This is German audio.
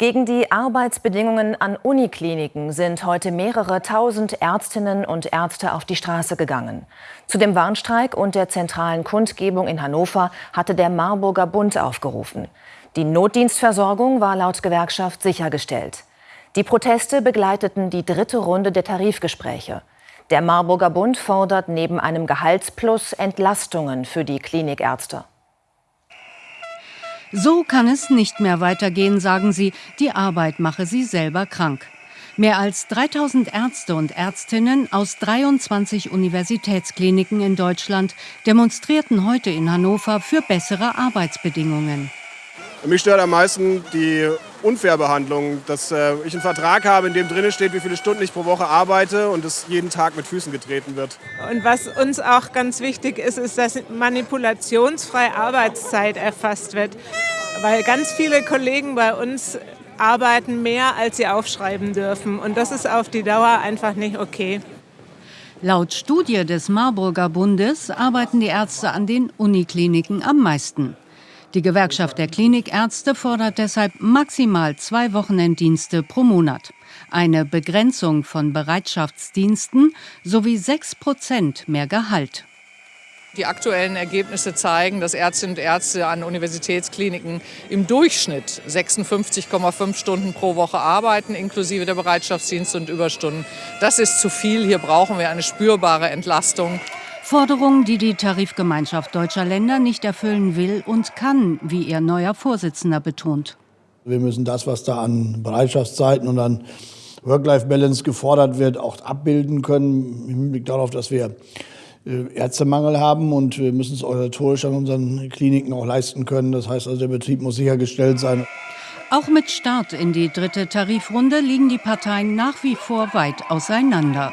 Gegen die Arbeitsbedingungen an Unikliniken sind heute mehrere tausend Ärztinnen und Ärzte auf die Straße gegangen. Zu dem Warnstreik und der zentralen Kundgebung in Hannover hatte der Marburger Bund aufgerufen. Die Notdienstversorgung war laut Gewerkschaft sichergestellt. Die Proteste begleiteten die dritte Runde der Tarifgespräche. Der Marburger Bund fordert neben einem Gehaltsplus Entlastungen für die Klinikärzte. So kann es nicht mehr weitergehen, sagen sie. Die Arbeit mache sie selber krank. Mehr als 3000 Ärzte und Ärztinnen aus 23 Universitätskliniken in Deutschland demonstrierten heute in Hannover für bessere Arbeitsbedingungen. Mich stört am meisten die Unfairbehandlung, dass äh, ich einen Vertrag habe, in dem drin steht, wie viele Stunden ich pro Woche arbeite und es jeden Tag mit Füßen getreten wird. Und was uns auch ganz wichtig ist, ist, dass manipulationsfreie Arbeitszeit erfasst wird, weil ganz viele Kollegen bei uns arbeiten mehr, als sie aufschreiben dürfen und das ist auf die Dauer einfach nicht okay. Laut Studie des Marburger Bundes arbeiten die Ärzte an den Unikliniken am meisten. Die Gewerkschaft der Klinikärzte fordert deshalb maximal zwei Wochenenddienste pro Monat, eine Begrenzung von Bereitschaftsdiensten sowie sechs Prozent mehr Gehalt. Die aktuellen Ergebnisse zeigen, dass Ärztinnen und Ärzte an Universitätskliniken im Durchschnitt 56,5 Stunden pro Woche arbeiten, inklusive der Bereitschaftsdienste und Überstunden. Das ist zu viel. Hier brauchen wir eine spürbare Entlastung. Forderung, die die Tarifgemeinschaft deutscher Länder nicht erfüllen will und kann, wie ihr neuer Vorsitzender betont. Wir müssen das, was da an Bereitschaftszeiten und an Work-Life-Balance gefordert wird, auch abbilden können, im Hinblick darauf, dass wir äh, Ärztemangel haben und wir müssen es organisatorisch an unseren Kliniken auch leisten können. Das heißt also, der Betrieb muss sichergestellt sein. Auch mit Start in die dritte Tarifrunde liegen die Parteien nach wie vor weit auseinander.